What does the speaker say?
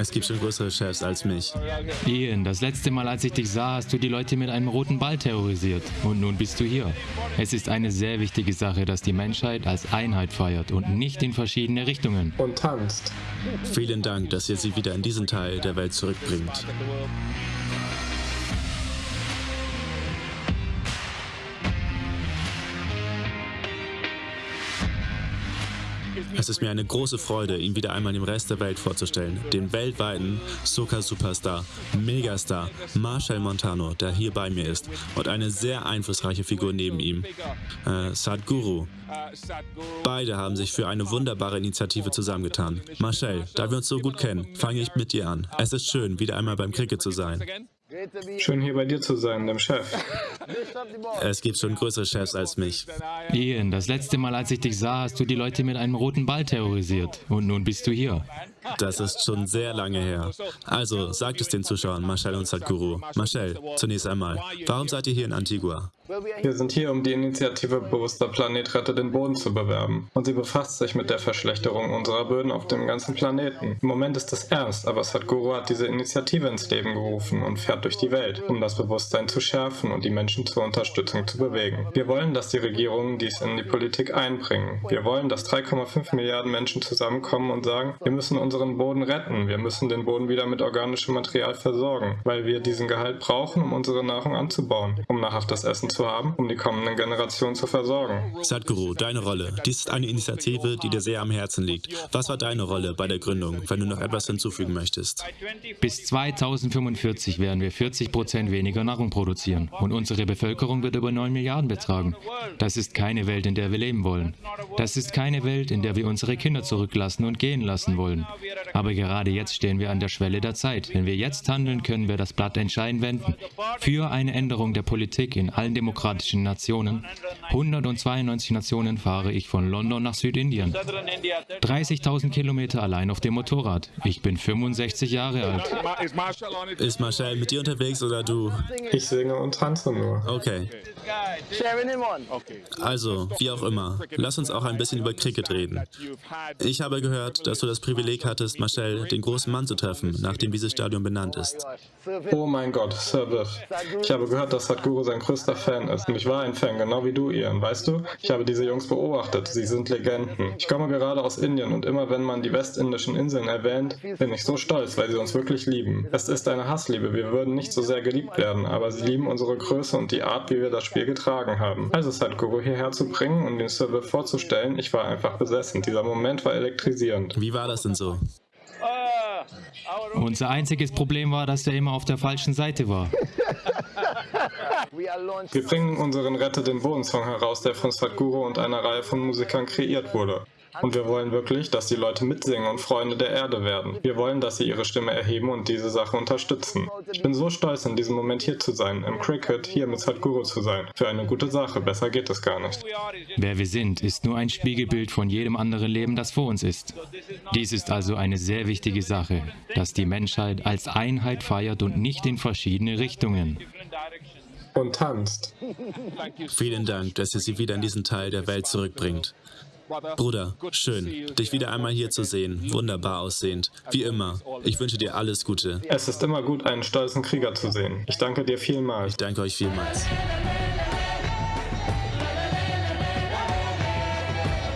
Es gibt schon größere Chefs als mich. Ian, das letzte Mal, als ich dich sah, hast du die Leute mit einem roten Ball terrorisiert. Und nun bist du hier. Es ist eine sehr wichtige Sache, dass die Menschheit als Einheit feiert und nicht in verschiedene Richtungen. Und tanzt. Vielen Dank, dass ihr sie wieder in diesen Teil der Welt zurückbringt. Es ist mir eine große Freude, ihn wieder einmal dem Rest der Welt vorzustellen. Den weltweiten Soca-Superstar, Megastar Marshall Montano, der hier bei mir ist. Und eine sehr einflussreiche Figur neben ihm, äh, Sadhguru. Beide haben sich für eine wunderbare Initiative zusammengetan. Marshall, da wir uns so gut kennen, fange ich mit dir an. Es ist schön, wieder einmal beim Cricket zu sein. Schön hier bei dir zu sein, dem Chef. Es gibt schon größere Chefs als mich. Ian, das letzte Mal, als ich dich sah, hast du die Leute mit einem roten Ball terrorisiert. Und nun bist du hier. Das ist schon sehr lange her. Also, sagt es den Zuschauern, Marshall und Sadhguru. Marshall, zunächst einmal, warum seid ihr hier in Antigua? Wir sind hier, um die Initiative Bewusster Planet rettet den Boden zu bewerben. Und sie befasst sich mit der Verschlechterung unserer Böden auf dem ganzen Planeten. Im Moment ist es ernst, aber Sadhguru hat diese Initiative ins Leben gerufen und fährt durch die Welt, um das Bewusstsein zu schärfen und die Menschen zur Unterstützung zu bewegen. Wir wollen, dass die Regierungen dies in die Politik einbringen. Wir wollen, dass 3,5 Milliarden Menschen zusammenkommen und sagen, wir müssen unseren Boden retten. Wir müssen den Boden wieder mit organischem Material versorgen, weil wir diesen Gehalt brauchen, um unsere Nahrung anzubauen, um nahrhaftes Essen zu haben, um die kommenden Generationen zu versorgen. Sadhguru, deine Rolle. Dies ist eine Initiative, die dir sehr am Herzen liegt. Was war deine Rolle bei der Gründung, wenn du noch etwas hinzufügen möchtest? Bis 2045 werden wir 40 Prozent weniger Nahrung produzieren und unsere Bevölkerung wird über 9 Milliarden betragen. Das ist keine Welt, in der wir leben wollen. Das ist keine Welt, in der wir unsere Kinder zurücklassen und gehen lassen wollen. Aber gerade jetzt stehen wir an der Schwelle der Zeit. Wenn wir jetzt handeln, können wir das Blatt entscheidend wenden. Für eine Änderung der Politik in allen demokratischen Nationen. 192 Nationen fahre ich von London nach Südindien. 30.000 Kilometer allein auf dem Motorrad. Ich bin 65 Jahre alt. Ist Marshall mit dir unterwegs oder du? Ich singe und tanze nur. Okay. Also, wie auch immer, lass uns auch ein bisschen über Cricket reden. Ich habe gehört, dass du das Privileg hattest, Marcel, den großen Mann zu treffen, nachdem dieses Stadion benannt ist. Oh mein Gott, Sir Biff. Ich habe gehört, dass Sadhguru sein größter Fan ist. Und ich war ein Fan, genau wie du, Ian. Weißt du, ich habe diese Jungs beobachtet. Sie sind Legenden. Ich komme gerade aus Indien und immer wenn man die westindischen Inseln erwähnt, bin ich so stolz, weil sie uns wirklich lieben. Es ist eine Hassliebe. Wir würden nicht so sehr geliebt werden, aber sie lieben unsere Größe und die Art, wie wir das Spiel getragen haben. Also Sadhguru hierher zu bringen und den Sir Biff vorzustellen, ich war einfach besessen. Dieser Moment war elektrisierend. Wie war das denn so? Unser einziges Problem war, dass er immer auf der falschen Seite war. Wir bringen unseren Rette den Boden-Song heraus, der von Sadhguru und einer Reihe von Musikern kreiert wurde. Und wir wollen wirklich, dass die Leute mitsingen und Freunde der Erde werden. Wir wollen, dass sie ihre Stimme erheben und diese Sache unterstützen. Ich bin so stolz, in diesem Moment hier zu sein, im Cricket, hier mit Sadhguru zu sein. Für eine gute Sache, besser geht es gar nicht. Wer wir sind, ist nur ein Spiegelbild von jedem anderen Leben, das vor uns ist. Dies ist also eine sehr wichtige Sache, dass die Menschheit als Einheit feiert und nicht in verschiedene Richtungen. Und tanzt. Vielen Dank, dass ihr sie wieder in diesen Teil der Welt zurückbringt. Bruder, schön, dich wieder einmal hier zu sehen. Wunderbar aussehend. Wie immer. Ich wünsche dir alles Gute. Es ist immer gut, einen stolzen Krieger zu sehen. Ich danke dir vielmals. Ich danke euch vielmals.